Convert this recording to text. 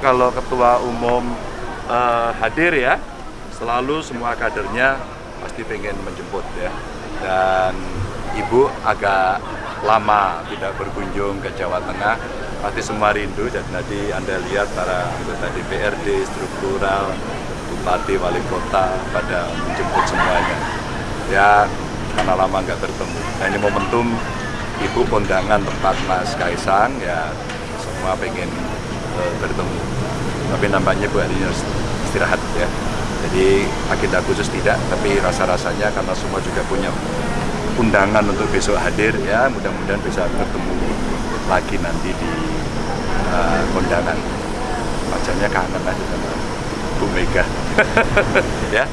Kalau ketua umum uh, hadir ya, selalu semua kadernya pasti pengen menjemput ya. Dan ibu agak lama tidak berkunjung ke Jawa Tengah, pasti semua rindu dan nanti Anda lihat para anggota DPRD, struktural, bupati, wali kota pada menjemput semuanya. Ya, karena lama nggak bertemu. Nah ini momentum ibu kondangan tempat Mas Kaisang, ya semua pengen uh, bertemu. Tapi nampaknya Bu ini harus istirahat ya. Jadi agenda khusus tidak, tapi rasa-rasanya karena semua juga punya undangan untuk besok hadir ya mudah-mudahan bisa bertemu lagi nanti di uh, kondangan. Wajahnya kangen lah sama Bu Mega. ya.